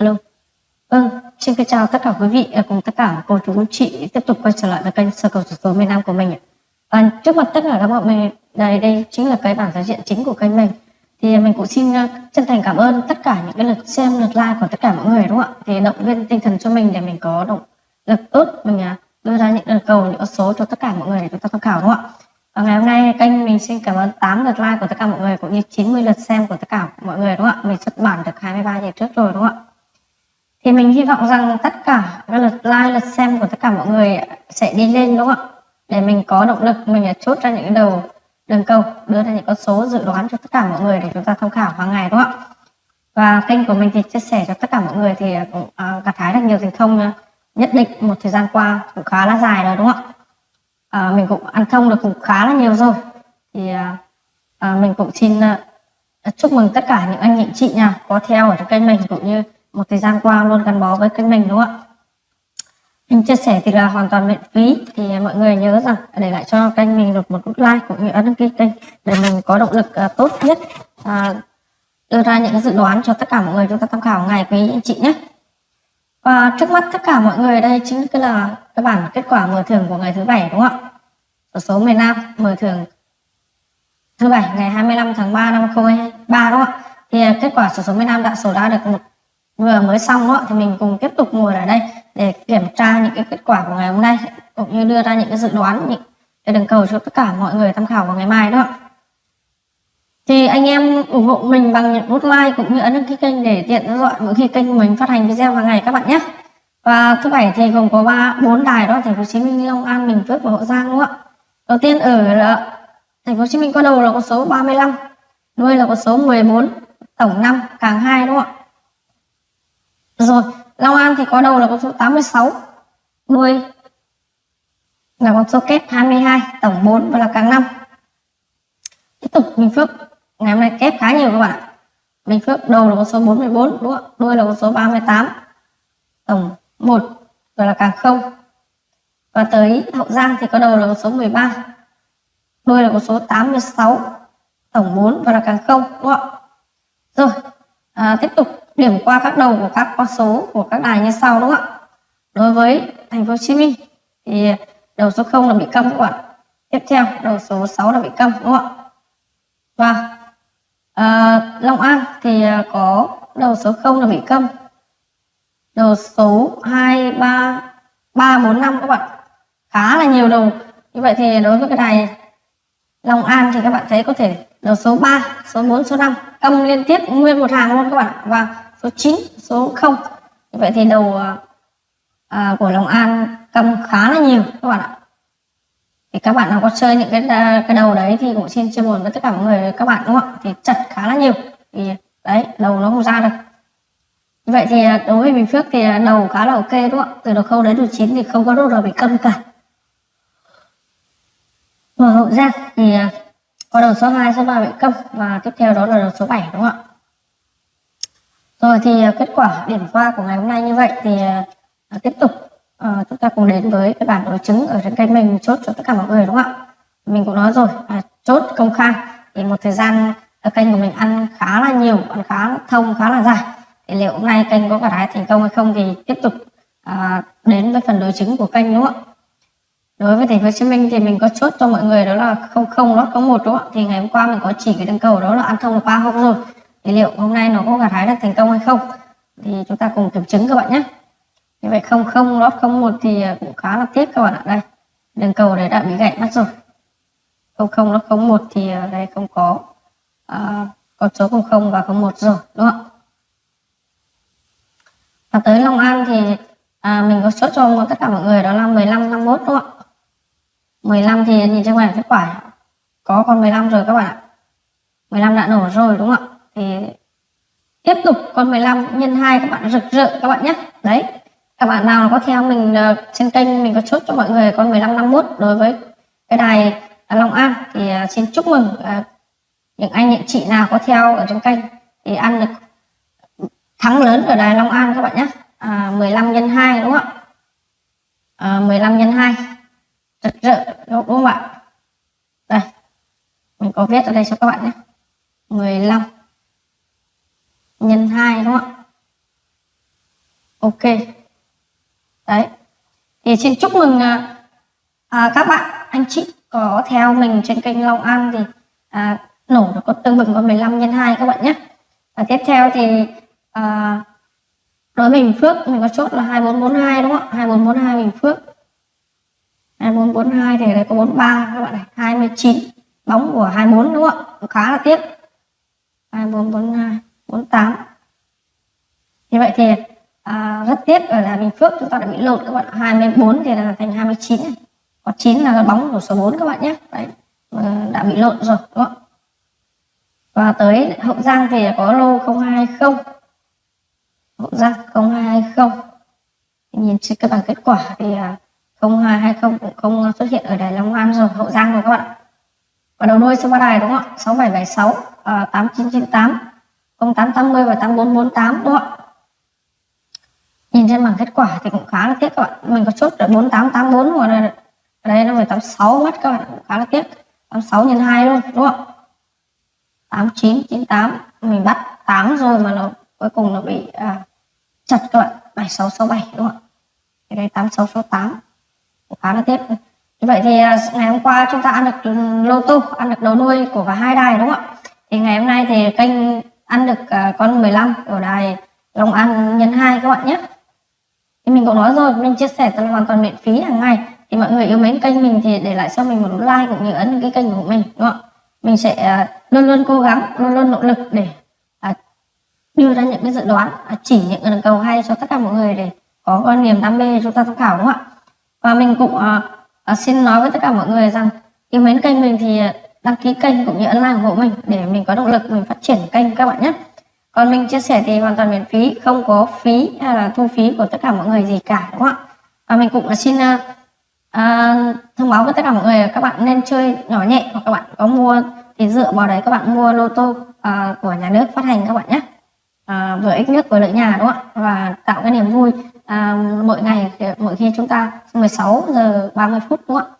Alo. Vâng, xin kính chào tất cả quý vị à, cùng tất cả cô chú chị tiếp tục quay trở lại với kênh sơ cầu số số miền Nam của mình. À, trước mặt tất cả các bạn mình đây đây chính là cái bảng giao diện chính của kênh mình. Thì mình cũng xin à, chân thành cảm ơn tất cả những cái lượt xem, lượt like của tất cả mọi người đúng không ạ? Thì động viên tinh thần cho mình để mình có động lực ước mình à, đưa ra những lời cầu những số cho tất cả mọi người để chúng ta tham khảo đúng không ạ? Và ngày hôm nay kênh mình xin cảm ơn 8 lượt like của tất cả mọi người cũng như 90 lượt xem của tất cả mọi người đúng không ạ? Mình xuất bản được 23 ngày trước rồi đúng không ạ? Thì mình hy vọng rằng tất cả các lượt like lượt xem của tất cả mọi người sẽ đi lên đúng không ạ? Để mình có động lực mình chốt ra những đầu đường cầu đưa ra những con số dự đoán cho tất cả mọi người để chúng ta tham khảo hàng ngày đúng không ạ? Và kênh của mình thì chia sẻ cho tất cả mọi người thì à, cũng uh, gặt hái được nhiều thành công à, nhất định một thời gian qua cũng khá là dài rồi đúng không ạ? À, mình cũng ăn thông được cũng khá là nhiều rồi. Thì à, mình cũng xin à, chúc mừng tất cả những anh chị chị nào có theo ở trong kênh mình cũng như một thời gian qua luôn gắn bó với kênh mình đúng không ạ? Mình chia sẻ thì là hoàn toàn miễn phí. Thì mọi người nhớ rằng để lại cho kênh mình được một nút like cũng như ấn đăng ký kênh để mình có động lực uh, tốt nhất uh, đưa ra những cái dự đoán cho tất cả mọi người chúng ta tham khảo ngày quý anh chị nhé. Và trước mắt tất cả mọi người đây chính là cái bản kết quả mở thưởng của ngày thứ bảy đúng không ạ? Ở số miền Nam mở thưởng thứ bảy ngày 25 tháng 3 năm 2023 đúng không ạ? Thì kết quả sổ số miền Nam đã sổ ra được một vừa mới xong đó thì mình cùng tiếp tục ngồi ở đây để kiểm tra những cái kết quả của ngày hôm nay, cũng như đưa ra những cái dự đoán, những cái đường cầu cho tất cả mọi người tham khảo vào ngày mai đó thì anh em ủng hộ mình bằng những nút like cũng như ấn đăng ký kênh để tiện theo dõi mỗi khi kênh mình phát hành video hàng ngày các bạn nhé. Và thứ bảy thì gồm có ba, bốn đài đó, thành phố hồ chí minh long, an bình, phước và hậu giang đúng không ạ? Đầu tiên ở ờ, thành phố hồ chí minh có đầu là con số 35 đuôi là con số 14 tổng năm, càng hai đúng không ạ? Rồi, Long An thì có đầu là con số 86, đuôi là con số kép 22, tổng 4 và là càng 5. Tiếp tục Bình Phước, ngày hôm nay kép khá nhiều các bạn ạ. Bình Phước đầu là con số 44, đúng không? đuôi là con số 38, tổng 1 và là càng 0. Và tới Hậu Giang thì có đầu là con số 13, đuôi là con số 86, tổng 4 và là càng 0, đúng không? Rồi, à, tiếp tục điểm qua các đầu của các con số của các đài như sau đúng không ạ? Đối với thành phố Hồ Chí Minh thì đầu số 0 là bị câm các bạn tiếp theo đầu số 6 là bị câm đúng không ạ? Và à, Long An thì ờ, có đầu số 0 là bị câm đầu số 2 3 3 4 5 các bạn. Khá là nhiều đầu. Như vậy thì đối với cái đài Long An thì các bạn thấy có thể đầu số 3 số 4 số 5 câm liên tiếp nguyên một hàng luôn các bạn và số 9 số 0 vậy thì đầu à, à của Long An cầm khá là nhiều các bạn ạ. Thì các bạn nào có chơi những cái à, cái đầu đấy thì cũng xin chia buồn với tất cả mọi người các bạn đúng không ạ? Thì chật khá là nhiều. Thì đấy đầu nó không ra được. Vậy thì à, đối với Bình Phước thì đầu khá là ok đúng không ạ? Từ đầu khâu đến đầu chín thì không có đâu nào bị câm cả. Và hậu giang thì có đầu số 2, số 3 bị câm và tiếp theo đó là đầu số 7 đúng không ạ? Rồi thì à, kết quả điểm qua của ngày hôm nay như vậy thì à, à, tiếp tục chúng ta cùng đến với cái bản đối chứng ở trên kênh mình chốt cho tất cả mọi người đúng không ạ? Mình cũng nói rồi à, chốt công khai. Thì một thời gian kênh của mình ăn khá là nhiều ăn khá thông khá là dài. Thì liệu hôm nay kênh có cả thái thành công hay không thì tiếp tục đến với phần đối chứng của kênh đúng không ạ? Đối với thành phố Hồ Chí Minh thì mình có chốt cho mọi người đó là không không lót có một đúng không ạ? Thì ngày hôm qua mình có chỉ cái đường cầu đó là ăn thông là ba hôm rồi thì liệu hôm nay nó có gặt hái được thành công hay không? Thì chúng ta cùng kiểm chứng các bạn nhé. Như vậy không không lót không một thì à, cũng khá là tiếc các bạn ạ. Đây đường cầu đấy đã bị gãy mất rồi. Không không lót không một thì à, đây không có à, con số không không và không một rồi đúng không và tới Long An thì à, mình có chốt cho tất cả mọi người đó là 15 51 đúng không ạ? 15 thì nhìn trên màn kết quả có con 15 rồi các bạn ạ. 15 đã nổ rồi đúng không ạ? Thì tiếp tục con 15 nhân 2 các bạn rực rỡ các bạn nhé. Đấy các bạn nào có theo mình uh, trên kênh mình có chốt cho mọi người con 15 51 đối với cái đài Long An thì uh, xin chúc mừng uh, những anh những chị nào có theo ở trên kênh thì ăn được thắng lớn ở đài Long An các bạn nhé. À, 15 nhân 2 đúng không ạ? À, 15 nhân 2 rực rỡ đúng không ạ? Đây mình có viết ở đây cho các bạn nhé 15 nhân 2 đúng không ạ ok. Đấy. Thì xin chúc mừng à, à, các bạn. Anh chị có theo mình trên kênh Long An thì à, nổ được có tương bừng có 15 nhân 2 các bạn nhé. Và tiếp theo thì à, đối với Bình Phước mình có chốt là 2442 đúng không ạ? 2442 Bình Phước. 2442 thì đây có 43 các bạn này. 29 bóng của 24 đúng không ạ? Khá là tiếc. 2442 48 như vậy thì à, rất tiếc là Bình Phước chúng ta đã bị lộn các bạn. 24 thì là thành 29 này. Có 9 là bóng của số 4 các bạn nhé. Đấy đã bị lộn rồi đúng không? Và tới Hậu Giang thì có lô 0220 Hậu Giang 0220 nhìn trên các bảng kết quả thì à, 0220 cũng không xuất hiện ở đài Long An rồi Hậu Giang rồi các bạn. Và đầu đuôi số ba đài đúng không ạ? 6776 à, 8998 0880 và 8448 đúng không ạ? Nhìn trên bảng kết quả thì cũng khá là tiếc các bạn. Mình có chốt là 4884 rồi đây. Ở đây nó phải 86 mất các bạn. Cũng khá là tiếc. 86 nhân 2 luôn đúng không? 8998 mình bắt 8 rồi mà nó cuối cùng nó bị à, chặt các bạn. 7667 đúng không ạ? Cái đây 8668 cũng khá là tiếc. Như vậy thì à, ngày hôm qua chúng ta ăn được lô tô ăn được đầu nuôi của cả hai đài đúng không ạ? Thì ngày hôm nay thì kênh ăn được uh, con 15 ở đài Long An nhân 2 các bạn nhé thì mình cũng nói rồi, mình chia sẻ là hoàn toàn miễn phí hàng ngày. Thì mọi người yêu mến kênh mình thì để lại cho mình một like cũng như ấn cái kênh của mình, đúng không mình sẽ à, luôn luôn cố gắng, luôn luôn nỗ lực để à, đưa ra những cái dự đoán à, chỉ những đường cầu hay cho tất cả mọi người để có quan niềm đam mê chúng ta tham khảo, đúng không ạ? Và mình cũng xin nói với tất cả mọi người rằng yêu mến kênh mình thì đăng ký kênh cũng như ấn like ủng hộ mình để mình có động lực mình phát triển kênh các bạn nhé còn mình chia sẻ thì hoàn toàn miễn phí không có phí hay là thu phí của tất cả mọi người gì cả đúng không ạ? Và mình cũng xin uh, thông báo với tất cả mọi người là các bạn nên chơi nhỏ nhẹ hoặc các bạn có mua thì dựa vào đấy các bạn mua lô tô uh, của nhà nước phát hành các bạn nhé. À, vừa ích nước vừa lợi nhà đúng không ạ? Và tạo cái niềm vui uh, mỗi ngày mỗi khi chúng ta 16 giờ 30 phút đúng không ạ?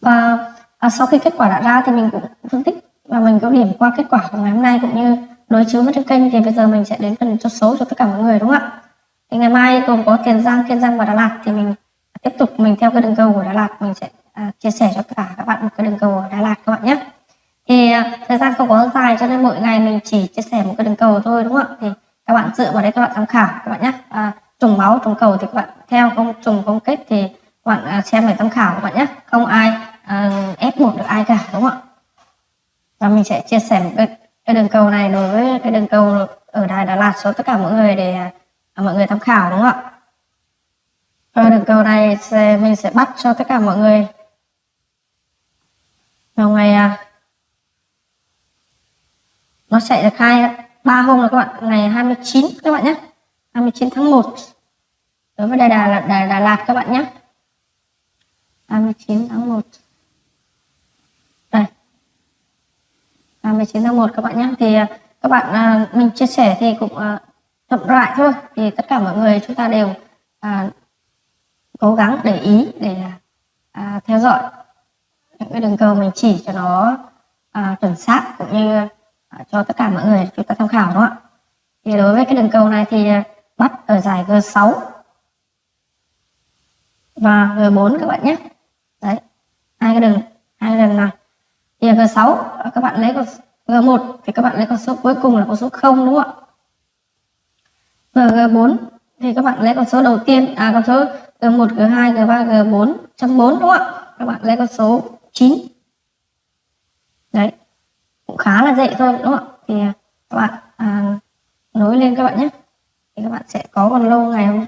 Và uh, sau khi kết quả đã ra thì mình cũng phân tích và mình có điểm qua kết quả của ngày hôm nay cũng như đối chiếu với trên kênh thì bây giờ mình sẽ đến phần cho số cho tất cả mọi người đúng không ạ? Thì ngày mai gồm có tiền giang kiên giang và đà lạt thì mình tiếp tục mình theo cái đường cầu của Đà Lạt. Mình sẽ à, chia sẻ cho cả các bạn một cái đường cầu ở Đà Lạt các bạn nhé. Thì à, thời gian không có dài cho nên mỗi ngày mình chỉ chia sẻ một cái đường cầu thôi đúng không ạ? Thì các bạn dựa vào đấy các bạn tham khảo các bạn nhé. À, trùng máu trùng cầu thì các bạn theo không trùng không kết thì các bạn à, xem để tham khảo các bạn nhé. Không ai à, ép buộc được ai cả đúng không ạ? Và mình sẽ chia sẻ một cái, cái đường cầu này đối với cái đường cầu ở đài Đà Lạt cho tất cả mọi người để à, mọi người tham khảo đúng không ạ? Và đường cầu này sẽ, mình sẽ bắt cho tất cả mọi người vào ngày à, nó chạy được hai ba hôm rồi các bạn ngày 29 các bạn nhé 29 tháng 1 đối với Đà, Đà, Đà, Đà Lạt các bạn nhé. 29 tháng 1 À, 29 tháng 1 các bạn nhé. Thì à, các bạn à, mình chia sẻ thì cũng à, chậm lại thôi. Thì tất cả mọi người chúng ta đều cố gắng để ý để à, theo dõi những cái đường cầu mình chỉ cho nó à, chuẩn xác cũng như à, cho tất cả mọi người chúng ta tham khảo đúng không ạ? Thì đối với cái đường cầu này thì bắt ở giải G6 và G4 các bạn nhé. Đấy hai cái đường hai cái đường này thì là G6 các bạn lấy con G1 thì các bạn lấy con số cuối cùng là con số 0 đúng không ạ và G4 thì các bạn lấy con số đầu tiên à con số G1, G2, G3, G4 trong 4 đúng không ạ? Các bạn lấy con số 9. Đấy. Cũng khá là dễ thôi đúng không ạ? Thì à, các bạn à, nối lên các bạn nhé. Thì các bạn sẽ có còn lâu ngày hôm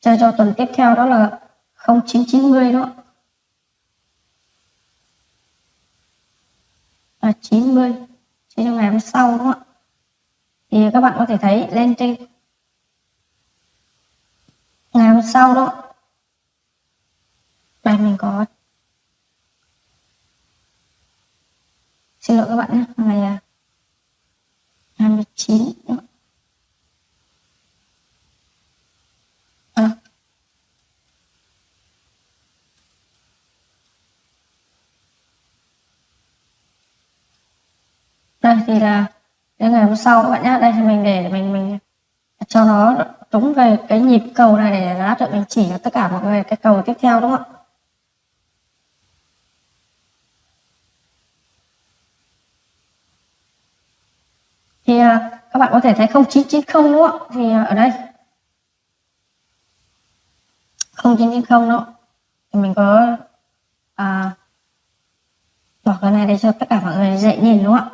chơi cho tuần tiếp theo đó là 0990 đúng không ạ? À, 90 trên trong ngày hôm sau đúng không ạ? Thì các bạn có thể thấy lên trên. Ngày hôm sau đó đây mình có. Xin lỗi các bạn nhé. Ngày à, 29 à, à đây thì là đến ngày hôm sau các bạn nhé đây thì mình để mình mình cho nó đúng về cái nhịp cầu này để lát được mình chỉ cho tất cả mọi người cái cầu tiếp theo đúng không ạ? Thì à, các bạn có thể thấy 0990 đúng không thì à, ở đây. 0990 đó thì mình có à, bỏ cái này để cho tất cả mọi người dễ nhìn đúng không ạ?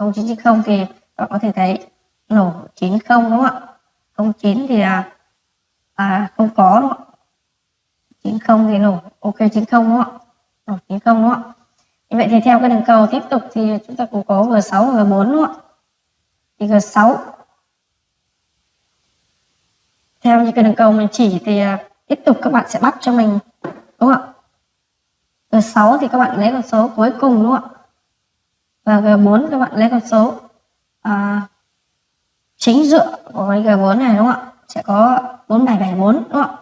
0990 thì các bạn có thể thấy nổ 90 đúng không ạ? 09 thì à, à không có đúng không ạ? 90 thì nổ ok 90 đúng không ạ? Nổ 90 đúng không ạ? Như vậy thì theo cái đường cầu tiếp tục thì chúng ta cũng có G6 và G4 đúng không ạ? Thì G6 theo như cái đường cầu mình chỉ thì à, tiếp tục các bạn sẽ bắt cho mình đúng không ạ? G6 thì các bạn lấy con số cuối cùng đúng không ạ? Và G4 các bạn lấy con số à, chính dựa của cái G4 này đúng không ạ? Sẽ có 4774 đúng không ạ?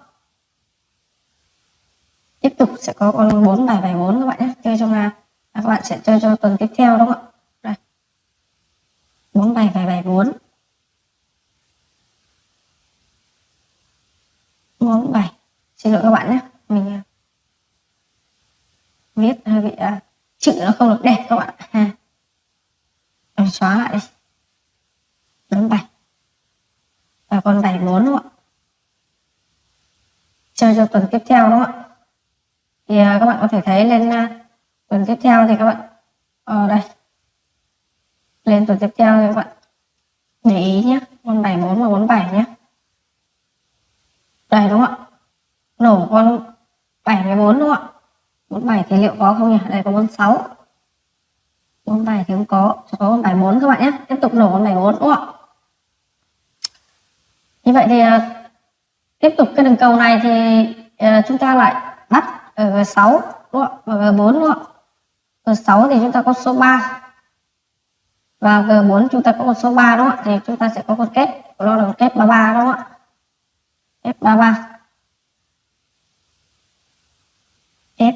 Tiếp tục sẽ có con 4774 các bạn nhé. Chơi trong là các bạn sẽ chơi cho tuần tiếp theo đúng không ạ? Đây. 4774 47 xin lỗi các bạn nhé. Mình à, viết hơi bị uh, chữ nó không được đẹp các bạn. Ha mình xóa lại đi. 47 và con 74 đúng không ạ? Chơi cho tuần tiếp theo đúng không ạ? Thì uh, các bạn có thể thấy lên uh, tuần tiếp theo thì các bạn ở uh, đây. Lên tuần tiếp theo thì các bạn để ý nhé con 74 và 47 nhé đây đúng không ạ? Nổ con 74 đúng không ạ? 47 thì liệu có không nhỉ? Đây có 46 47 thì không có chỉ có con 74 các bạn nhé. Tiếp tục nổ ôm bài 4 đúng không ạ? Như vậy thì uh, tiếp tục cái đường cầu này thì uh, chúng ta lại bắt ở G6 đúng không và G4 đúng không G6 thì chúng ta có số 3 và G4 chúng ta có một số 3 đúng không ạ? Thì chúng ta sẽ có con kết nó là kết 33 đúng không ạ? Kết 33 kết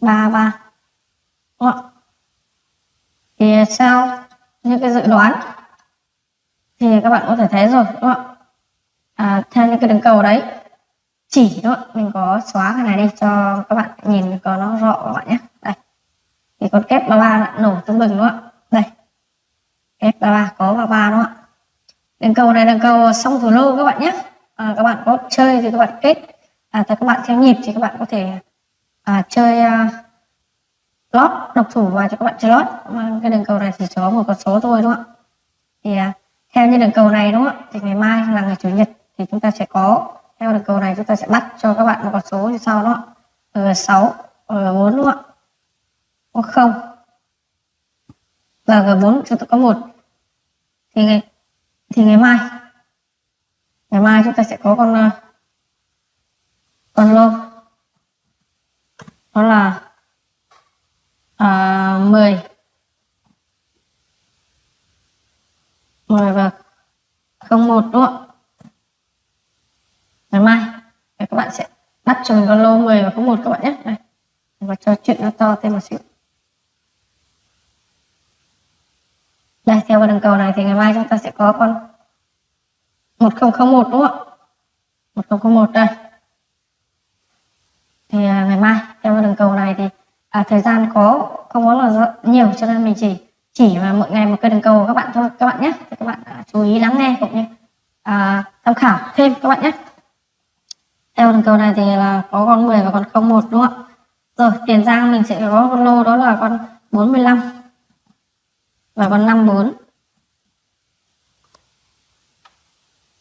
33 đúng không thì sau những cái dự đoán thì các bạn có thể thấy rồi đúng không à, theo những cái đường cầu đấy chỉ đó mình có xóa cái này đi cho các bạn nhìn có nó rõ các bạn nhé. Đây. Thì con kép 33 ba nổ tương bừng đúng không đây. Kép 33 có ba ba đúng không ạ? Đường cầu này đường cầu xong thủ lô các bạn nhé. À, các bạn có chơi thì các bạn kết. À, các bạn theo nhịp thì các bạn có thể à, chơi à, lót độc thủ và cho các bạn chơi lót mà cái đường cầu này chỉ có một con số thôi đúng không ạ? Thì à, theo như đường cầu này đúng không ạ? Thì ngày mai là ngày chủ nhật thì chúng ta sẽ có theo đường cầu này chúng ta sẽ bắt cho các bạn một con số như sau đó G6 G4 đúng không ạ? Không? Và G4 chúng ta có một. Thì ngày thì ngày mai ngày mai chúng ta sẽ có con à, con lô đó là à, 10 10 và 01 đúng không ngày mai. Các bạn sẽ bắt cho mình con lô 10 và 01 các bạn nhé. Đây. Và cho chuyện nó to thêm một xíu. Đây theo cái đường cầu này thì ngày mai chúng ta sẽ có con 1001 đúng không ạ? 1001 đây thì à, ngày mai theo đường cầu này thì à, thời gian có không có là nhiều cho nên mình chỉ chỉ mà mỗi ngày một cây đường cầu các bạn thôi các bạn nhé. Thì các bạn à, chú ý lắng nghe cũng như à, tham khảo thêm các bạn nhé. Theo đường cầu này thì là có con 10 và con 01 đúng không ạ? Rồi tiền giang mình sẽ có con lô đó là con 45 và con 54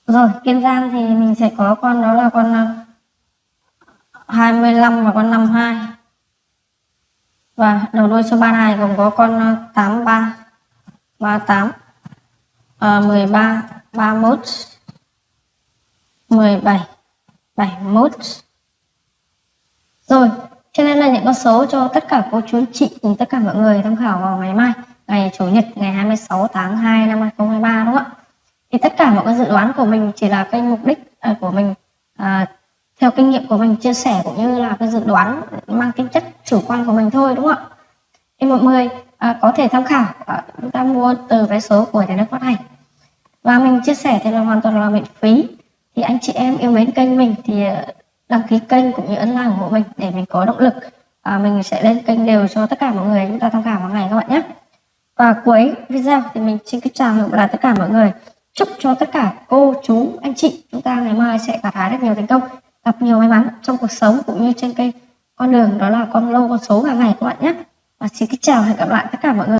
rồi kiên giang thì mình sẽ có con đó là con à, 25 và con 52 và đầu đuôi số 3 này gồm có con 83 38 à, 13 31 17 71 rồi cho nên là những con số cho tất cả cô chú chị cùng tất cả mọi người tham khảo vào ngày mai ngày chủ nhật ngày 26 tháng 2 năm 2023 đúng không ạ? Thì tất cả mọi cái dự đoán của mình chỉ là cái mục đích à, của mình à, theo kinh nghiệm của mình chia sẻ cũng như là cái dự đoán mang tính chất chủ quan của mình thôi đúng không ạ? Thì mọi người à, có thể tham khảo. À, chúng ta mua từ vé số của nhà nước phát hành. Và mình chia sẻ thì là hoàn toàn là miễn phí. Thì anh chị em yêu mến kênh mình thì à, đăng ký kênh cũng như ấn like của mình để mình có động lực. À, mình sẽ lên kênh đều cho tất cả mọi người chúng ta tham khảo hàng ngày các bạn nhé. Và cuối video thì mình xin kính chào hẹn gặp tất cả mọi người. Chúc cho tất cả cô chú anh chị chúng ta ngày mai sẽ gặt hái được nhiều thành công gặp nhiều may mắn trong cuộc sống cũng như trên cây con đường đó là con lô con số hàng ngày các bạn nhé. Và xin kính chào hẹn gặp lại tất cả mọi người.